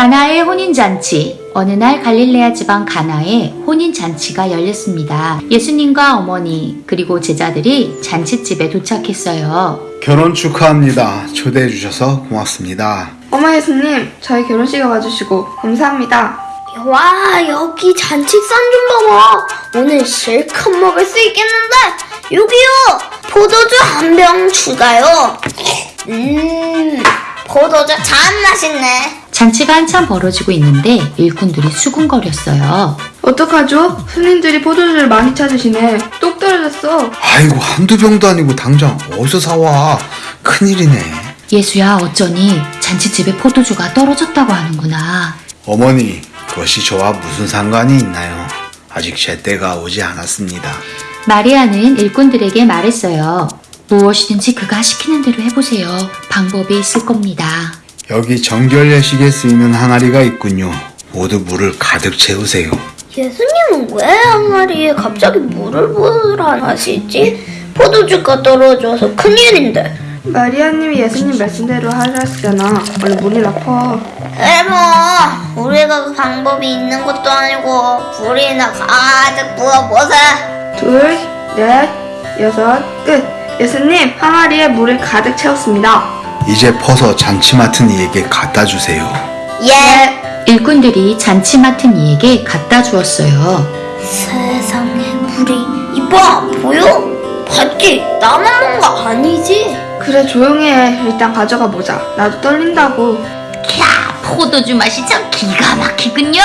가나의 혼인잔치. 어느 날 갈릴레아 지방 가나에 혼인잔치가 열렸습니다. 예수님과 어머니, 그리고 제자들이 잔치집에 도착했어요. 결혼 축하합니다. 초대해 주셔서 고맙습니다. 어머 예수님, 저희 결혼식에 와주시고 감사합니다. 와 여기 잔치상 좀 봐봐 오늘 실컷 먹을 수 있겠는데 여기요 포도주 한 병 추가요 음 포도주 참 맛있네 잔치가 한참 벌어지고 있는데 일꾼들이 수군거렸어요. 어떡하죠? 손님들이 포도주를 많이 찾으시네. 똑 떨어졌어. 아이고 한두 병도 아니고 당장 어디서 사와. 큰일이네. 예수야 어쩌니 잔치집에 포도주가 떨어졌다고 하는구나. 어머니 그것이 저와 무슨 상관이 있나요? 아직 제 때가 오지 않았습니다. 마리아는 일꾼들에게 말했어요. 무엇이든지 그가 시키는 대로 해보세요. 방법이 있을 겁니다. 여기 정결 예식에 쓰이는 항아리가 있군요. 모두 물을 가득 채우세요. 예수님은 왜 항아리에 갑자기 물을 부으라 하시지? 포도주가 떨어져서 큰일인데 마리아님이 예수님 말씀대로 하셨잖아. 원래 물이 나빠. 에뭐 우리가 그 방법이 있는 것도 아니고 불이나 가득 부어보세 둘, 넷, 여섯, 끝. 예수님, 항아리에 물을 가득 채웠습니다. 이제 퍼서 잔치 맡은 이에게 갖다 주세요. 예 일꾼들이 잔치 맡은 이에게 갖다 주었어요. 세상에 물이 이봐 보여? 봤지? 나만 먹은 거 아니지? 그래, 조용히 해. 일단 가져가 보자. 나도 떨린다고. 야, 포도주 맛이 참 기가 막히군요.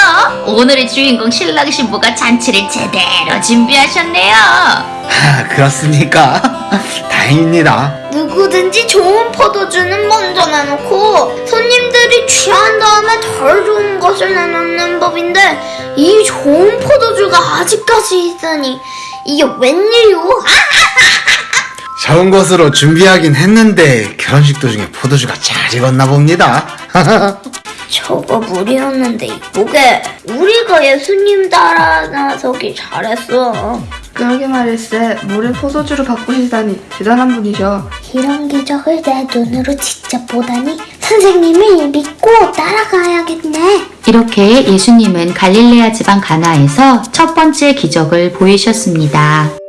오늘의 주인공 신랑 신부가 잔치를 제대로 준비하셨네요. 하, 그렇습니까? 다행입니다. 누구든지 좋은 포도주는 먼저 내놓고 손님들이 취한 다음에 덜 좋은 것을 내놓는 법인데 이 좋은 포도주가 아직까지 있으니 이게 웬일이오? 아, 좋은 것으로 준비하긴 했는데 결혼식 도중에 포도주가 잘 익었나 봅니다. 저거 물이었는데 이쁘게 우리가 예수님 따라 나서기 잘했어 그러게 말일세. 물을 포도주로 바꾸시다니 대단한 분이셔. 이런 기적을 내 눈으로 직접 보다니 선생님을 믿고 따라가야겠네 이렇게 예수님은 갈릴레아 지방 가나에서 첫 번째 기적을 보이셨습니다.